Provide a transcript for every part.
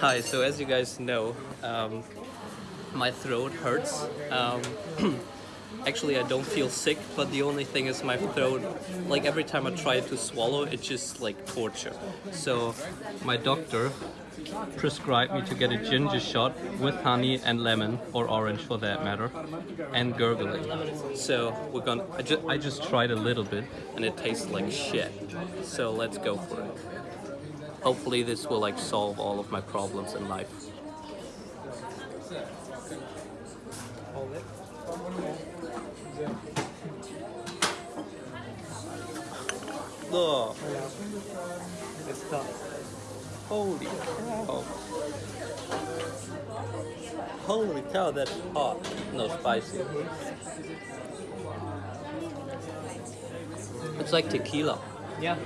Hi, so as you guys know, um, my throat hurts. Um, actually, I don't feel sick, but the only thing is my throat, like every time I try to swallow, it's just like torture. So my doctor prescribed me to get a ginger shot with honey and lemon, or orange for that matter, and gurgling. So we're gonna, I just, I just tried a little bit and it tastes like shit. So let's go for it. Hopefully this will like solve all of my problems in life. Oh. Holy cow. Holy cow, that's hot. No, spicy. It's like tequila. Yeah.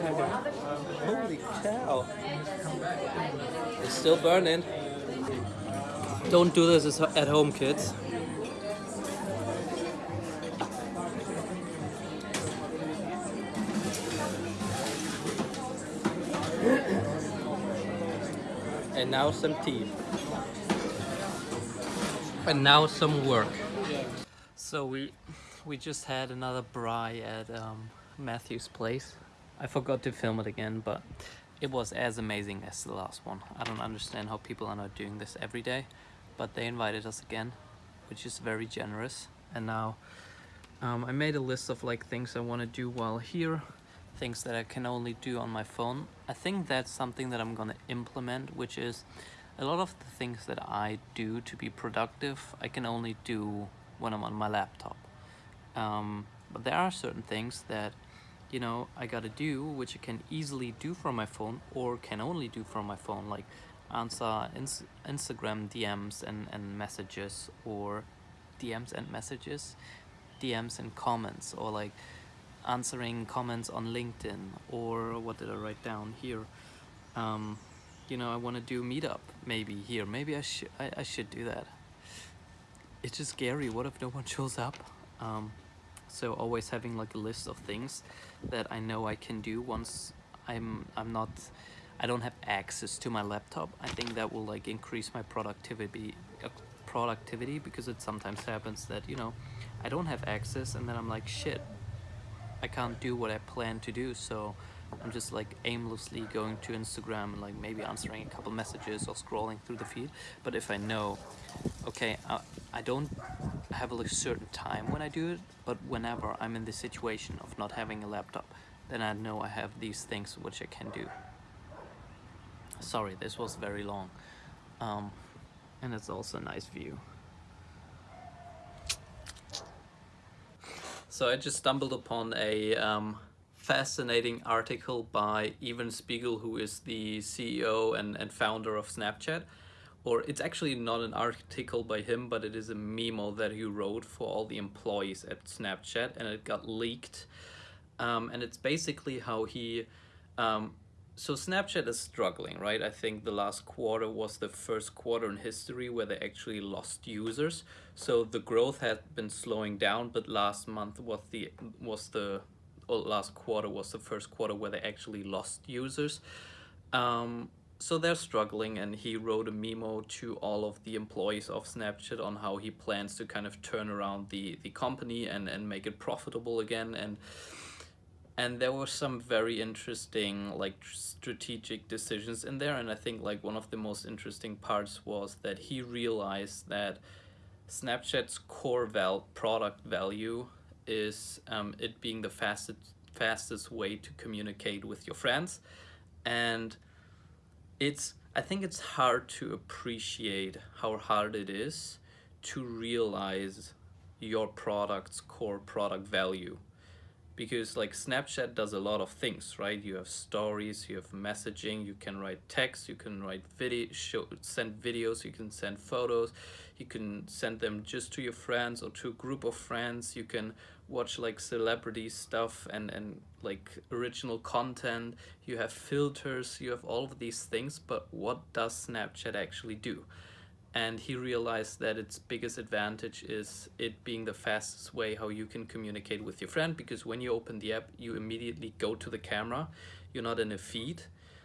Holy cow. It's still burning. Don't do this at home, kids. And now some tea. And now some work. So we we just had another braai at um, Matthew's place. I forgot to film it again, but it was as amazing as the last one. I don't understand how people are not doing this every day, but they invited us again, which is very generous. And now um, I made a list of like things I want to do while here, things that I can only do on my phone. I think that's something that I'm gonna implement, which is a lot of the things that I do to be productive, I can only do when I'm on my laptop. Um, but there are certain things that you know I gotta do which I can easily do from my phone or can only do from my phone like answer ins Instagram DMs and, and messages or DMs and messages DMs and comments or like answering comments on LinkedIn or what did I write down here? Um, you know I want to do meetup maybe here. Maybe I should I, I should do that. It's just scary. What if no one shows up? Um, so always having like a list of things that I know I can do once I'm I'm not I don't have access to my laptop. I think that will like increase my productivity uh, productivity because it sometimes happens that you know I don't have access and then I'm like shit I can't do what I plan to do. So I'm just like aimlessly going to Instagram and like maybe answering a couple messages or scrolling through the feed. But if I know okay I, I don't have a certain time when I do it but whenever I'm in the situation of not having a laptop then I know I have these things which I can do. Sorry this was very long. Um, and it's also a nice view. So I just stumbled upon a um, fascinating article by Evan Spiegel, who is the CEO and, and founder of Snapchat. Or it's actually not an article by him, but it is a memo that he wrote for all the employees at Snapchat and it got leaked. Um, and it's basically how he um, so Snapchat is struggling, right? I think the last quarter was the first quarter in history where they actually lost users. So the growth had been slowing down, but last month was the was the last quarter was the first quarter where they actually lost users. Um, so they're struggling and he wrote a memo to all of the employees of Snapchat on how he plans to kind of turn around the, the company and, and make it profitable again. And and there were some very interesting like strategic decisions in there and I think like one of the most interesting parts was that he realized that Snapchat's core val product value is um, it being the fastest fastest way to communicate with your friends and it's I think it's hard to appreciate how hard it is to realize your product's core product value because like Snapchat does a lot of things right? You have stories you have messaging you can write text you can write video show send videos you can send photos you can send them just to your friends or to a group of friends. You can watch like celebrity stuff and and like original content. You have filters you have all of these things but what does snapchat actually do and he realized that its biggest advantage is it being the fastest way how you can communicate with your friend because when you open the app you immediately go to the camera. You're not in a feed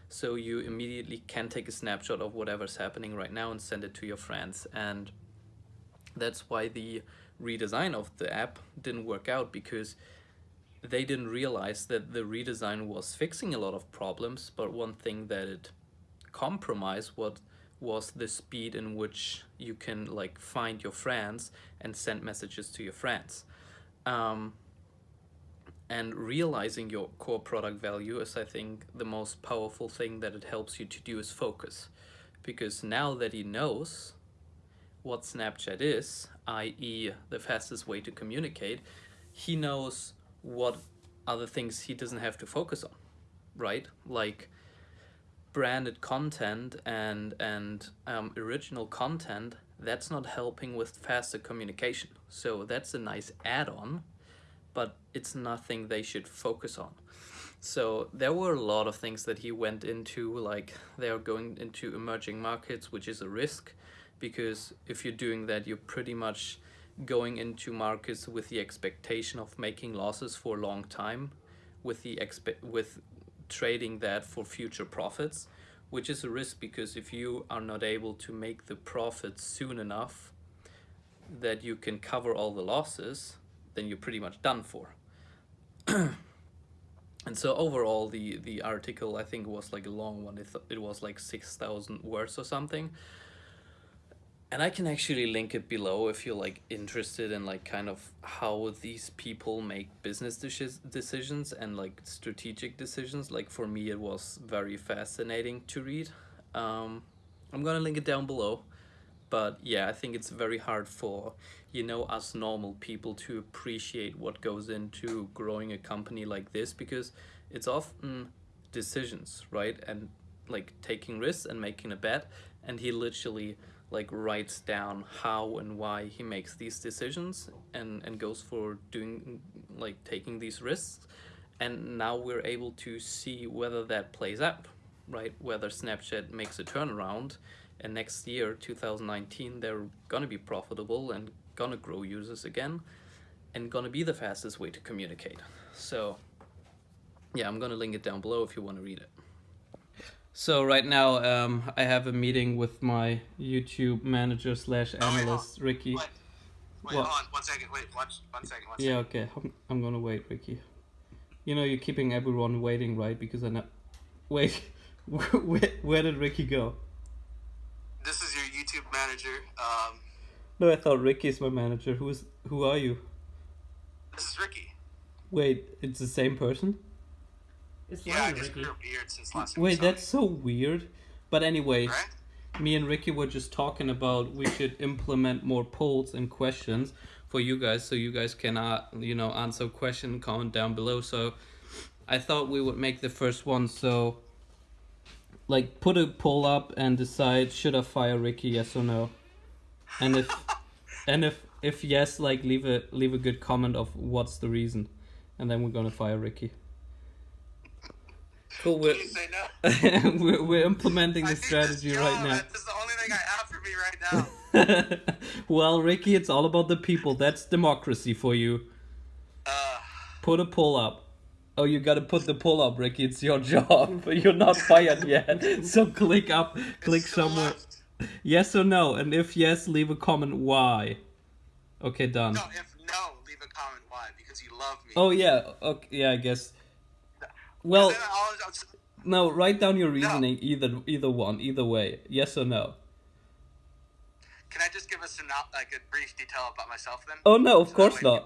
so you immediately can take a snapshot of whatever's happening right now and send it to your friends. And that's why the redesign of the app didn't work out because they didn't realize that the redesign was fixing a lot of problems but one thing that it compromised what was the speed in which you can like find your friends and send messages to your friends um, and realizing your core product value is I think the most powerful thing that it helps you to do is focus because now that he knows what Snapchat is, i.e. the fastest way to communicate, he knows what other things he doesn't have to focus on, right? Like branded content and, and um, original content, that's not helping with faster communication. So that's a nice add-on but it's nothing they should focus on. So there were a lot of things that he went into, like they are going into emerging markets, which is a risk, because if you're doing that, you're pretty much going into markets with the expectation of making losses for a long time, with the expe with trading that for future profits, which is a risk because if you are not able to make the profits soon enough that you can cover all the losses, then you're pretty much done for. and so overall, the the article I think was like a long one. It it was like six thousand words or something. And I can actually link it below if you're like interested in like kind of how these people make business decisions and like strategic decisions. Like for me, it was very fascinating to read. Um, I'm gonna link it down below but yeah i think it's very hard for you know us normal people to appreciate what goes into growing a company like this because it's often decisions right and like taking risks and making a bet and he literally like writes down how and why he makes these decisions and and goes for doing like taking these risks. And now we're able to see whether that plays out right? Whether snapchat makes a turnaround and next year 2019 they're gonna be profitable and gonna grow users again and gonna be the fastest way to communicate. So yeah i'm gonna link it down below if you want to read it so right now um, i have a meeting with my youtube manager slash analyst oh, wait, ricky wait, wait hold on one second wait one, one second one yeah okay I'm, I'm gonna wait ricky you know you're keeping everyone waiting right because i know wait where, where did ricky go this is your YouTube manager. Um, no, I thought Ricky is my manager. Who's who are you? This is Ricky. Wait, it's the same person? It's yeah, I just grew a beard since last Wait, that's so weird. But anyway, right? me and Ricky were just talking about we should implement more polls and questions for you guys so you guys can uh, you know answer a question comment down below. So I thought we would make the first one. So like put a poll up and decide should I fire Ricky yes or no? And if and if if yes like leave a leave a good comment of what's the reason. And then we're gonna fire Ricky cool we're, no? we're, we're implementing the strategy right now that's the only thing I have for me right now well Ricky it's all about the people that's democracy for you uh, put a poll up Oh, you gotta put the pull up, Ricky. It's your job. You're not fired yet. So click up, click somewhere. Yes or no? And if yes, leave a comment why. Okay, done. No, if no, leave a comment why because you love me. Oh yeah, okay, yeah, I guess. Well, no, write down your reasoning. No. Either either one, either way. Yes or no. Can I just give us like a brief detail about myself then? Oh no, of so course not.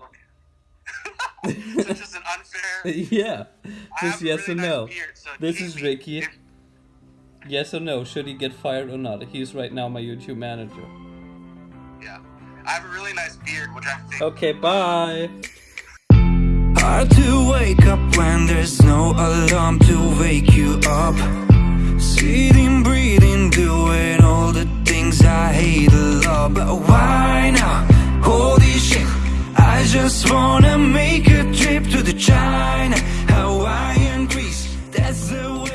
People so just an unfair. Yeah. Just yes really or no. Nice beard, so this is Ricky. If... Yes or no? Should he get fired or not? He's right now my YouTube manager. Yeah. I have a really nice beard, which I think. Okay, bye. Hard to wake up when there's no alarm to wake you up. Sitting, breathing, doing all the things I hate a lot. But why now? Holy shit I just wanna make a trip to the China, Hawaiian, Greece. That's the way